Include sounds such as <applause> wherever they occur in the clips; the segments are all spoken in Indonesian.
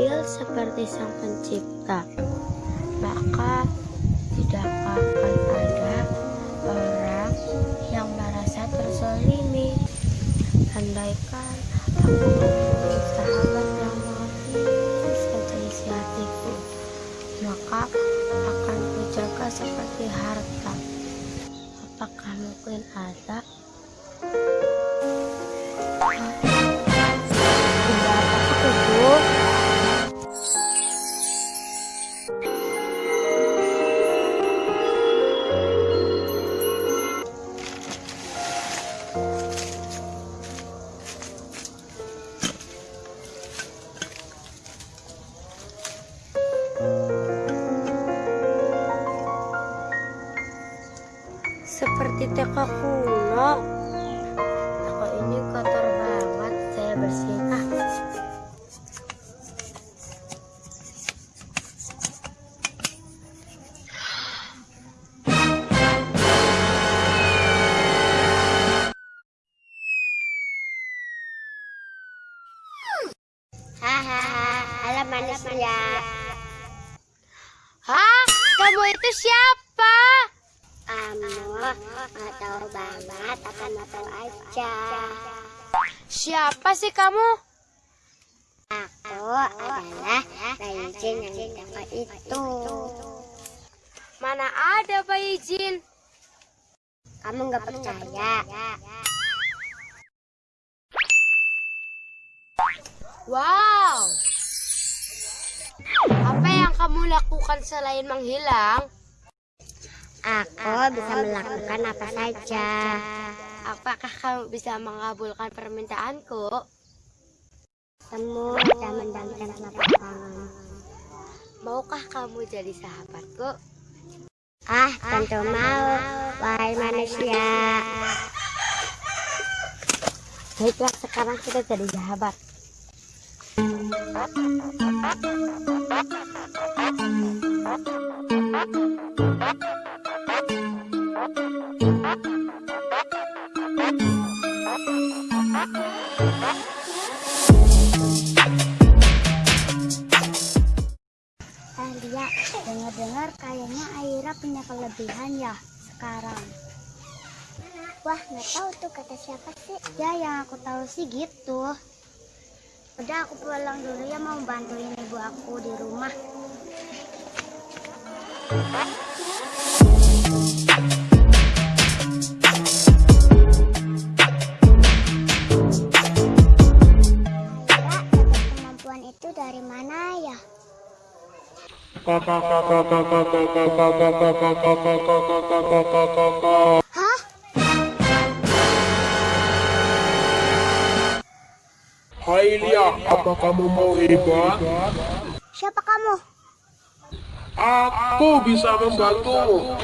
adil seperti Sang Pencipta, maka tidak akan ada orang yang merasa tersolimi Andaikan aku memiliki sahabat yang mengerti saja isi hatiku, maka akan kujaga seperti harta. Apakah mungkin ada bersihin. Ah. Hahaha, manusia. Hah? Kamu itu siapa? Kamu nggak tahu banget, akan tahu aja. Siapa sih kamu? Aku adalah Raijin yang di toko itu. Mana ada bayi jin? Kamu nggak percaya? Wow. Apa yang kamu lakukan selain menghilang? Aku bisa melakukan apa saja. Apakah kamu bisa mengabulkan permintaanku? Kamu bisa mendamkan telapak tangan. Maukah kamu jadi sahabatku? Ah, tentu mau, wahai manusia. Baiklah, sekarang kita jadi sahabat. Eh, Lia, dengar-dengar kayaknya Aira punya kelebihan ya sekarang. Wah, nggak tahu tuh kata siapa sih? Ya, yang aku tahu sih gitu. Udah aku pulang dulu ya mau bantuin ibu aku di rumah. Hah? Hai Lia, apa kamu mau hebat? Siapa kamu? Aku bisa membantumu.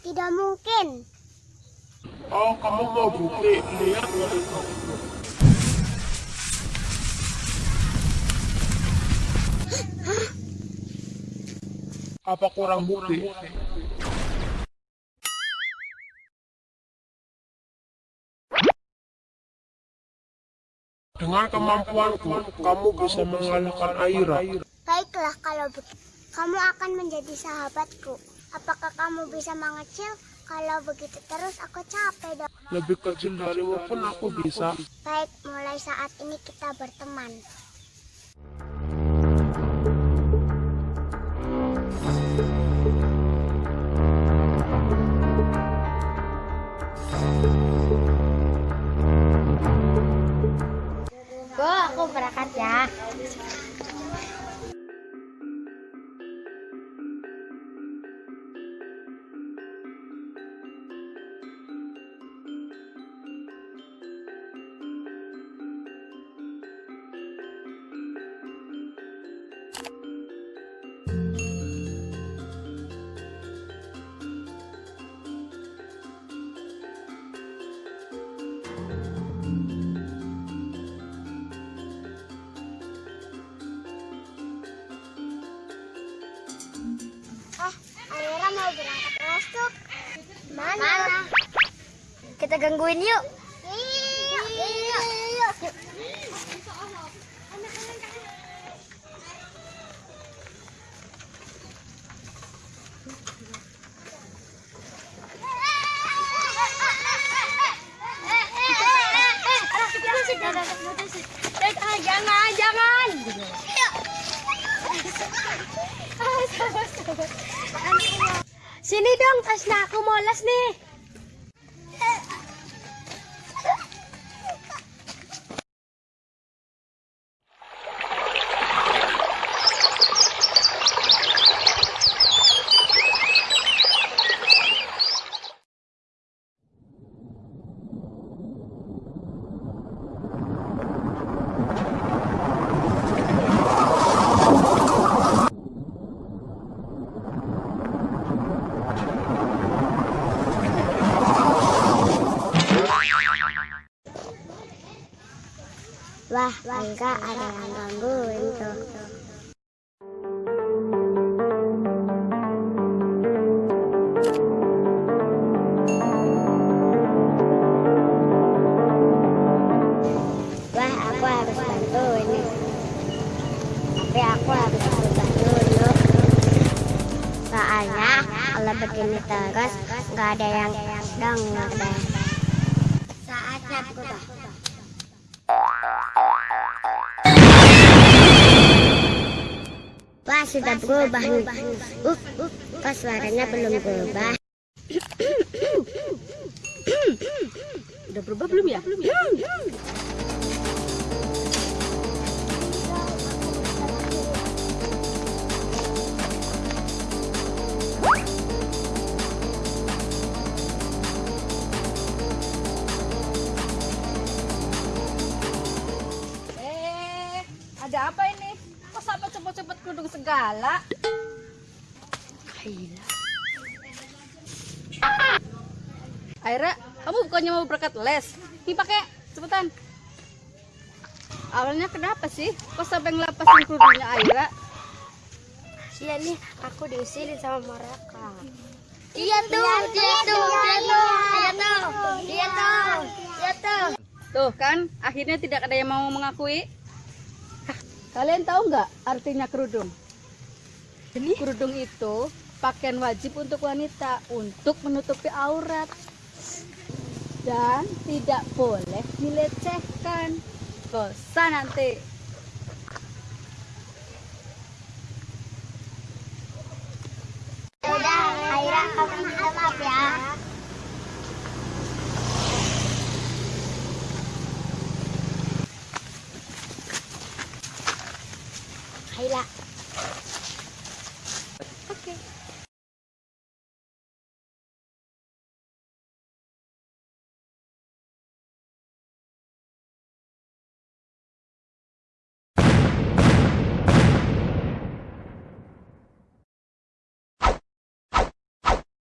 Tidak mungkin. Oh, kamu mau bukti? Lihat. Apa kurang bukti? Dengan kemampuanku, kamu bisa mengalahkan Aira. Baiklah kalau begitu. Kamu akan menjadi sahabatku. Apakah kamu bisa mengecil? Kalau begitu terus aku capek dong. Lebih kecil darimu pun aku bisa. Baik, mulai saat ini kita berteman. Aku berangkat ya. Mana? Kita gangguin yuk. Kini dong, tas na kumolas ni. Wah, enggak ada yang tuh. Wah, aku ini. Begini terus nggak ada yang denger deh. Saatnya berubah. Sudah berubah nih. Uh, uh, kok suaranya belum berubah? <coughs> Udah berubah belum ya? Belum ya? Segala? Aira, kamu bukannya mau berangkat les? Nih pakai, cepetan. Awalnya kenapa sih? Kok sampai ngelapasin kerudungnya Aira? Iya nih, aku diusilin sama mereka. Iya tuh, dia tuh, dia tuh, dia tuh, dia tuh, dia tuh. Tuh kan, akhirnya tidak ada yang mau mengakui. Kalian tahu nggak artinya kerudung? Ini? Kerudung itu pakaian wajib untuk wanita untuk menutupi aurat dan tidak boleh dilecehkan. Bosan nanti. Udah, Aira kamu minta maaf ya.